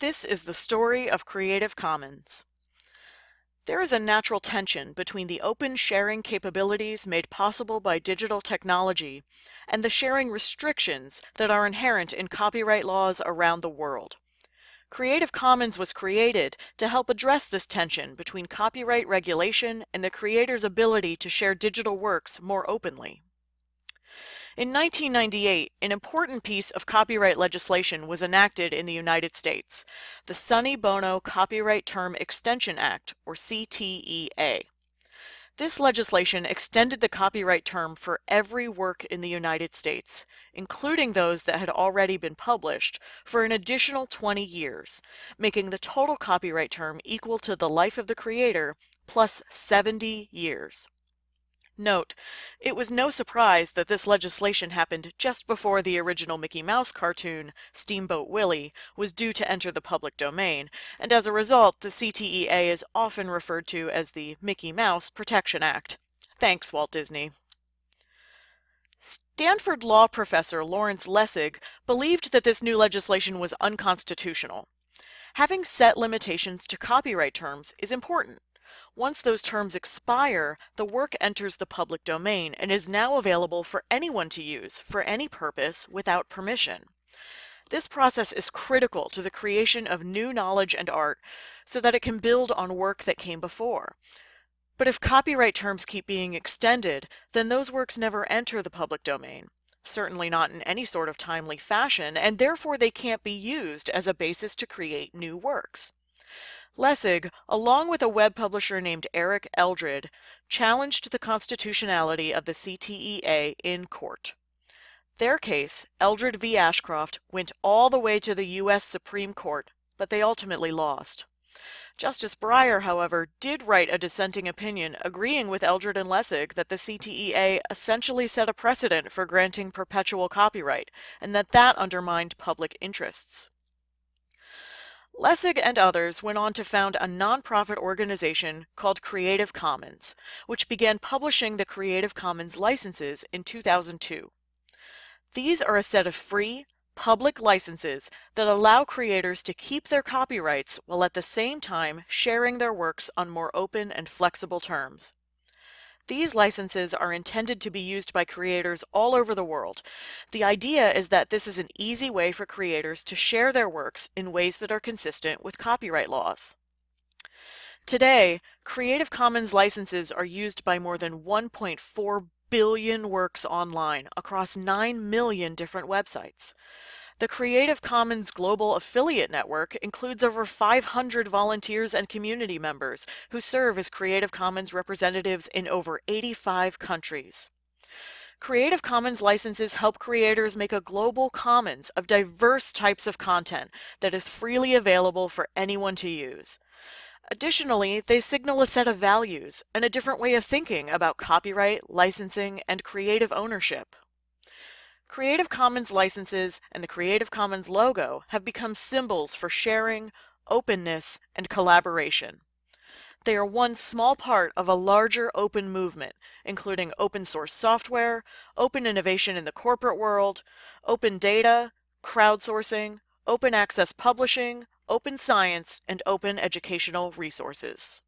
This is the story of Creative Commons. There is a natural tension between the open sharing capabilities made possible by digital technology and the sharing restrictions that are inherent in copyright laws around the world. Creative Commons was created to help address this tension between copyright regulation and the creator's ability to share digital works more openly. In 1998, an important piece of copyright legislation was enacted in the United States, the Sonny Bono Copyright Term Extension Act, or CTEA. This legislation extended the copyright term for every work in the United States, including those that had already been published, for an additional 20 years, making the total copyright term equal to the life of the creator plus 70 years. Note, it was no surprise that this legislation happened just before the original Mickey Mouse cartoon, Steamboat Willie, was due to enter the public domain, and as a result, the CTEA is often referred to as the Mickey Mouse Protection Act. Thanks, Walt Disney. Stanford law professor Lawrence Lessig believed that this new legislation was unconstitutional. Having set limitations to copyright terms is important. Once those terms expire, the work enters the public domain and is now available for anyone to use for any purpose without permission. This process is critical to the creation of new knowledge and art so that it can build on work that came before. But if copyright terms keep being extended, then those works never enter the public domain, certainly not in any sort of timely fashion, and therefore they can't be used as a basis to create new works. Lessig, along with a web publisher named Eric Eldred, challenged the constitutionality of the CTEA in court. Their case, Eldred v. Ashcroft, went all the way to the U.S. Supreme Court, but they ultimately lost. Justice Breyer, however, did write a dissenting opinion agreeing with Eldred and Lessig that the CTEA essentially set a precedent for granting perpetual copyright, and that that undermined public interests. Lessig and others went on to found a nonprofit organization called Creative Commons, which began publishing the Creative Commons licenses in 2002. These are a set of free, public licenses that allow creators to keep their copyrights while at the same time sharing their works on more open and flexible terms. These licenses are intended to be used by creators all over the world. The idea is that this is an easy way for creators to share their works in ways that are consistent with copyright laws. Today, Creative Commons licenses are used by more than 1.4 billion works online across 9 million different websites. The Creative Commons Global Affiliate Network includes over 500 volunteers and community members who serve as Creative Commons representatives in over 85 countries. Creative Commons licenses help creators make a global commons of diverse types of content that is freely available for anyone to use. Additionally, they signal a set of values and a different way of thinking about copyright, licensing, and creative ownership. Creative Commons licenses and the Creative Commons logo have become symbols for sharing, openness, and collaboration. They are one small part of a larger open movement, including open source software, open innovation in the corporate world, open data, crowdsourcing, open access publishing, open science, and open educational resources.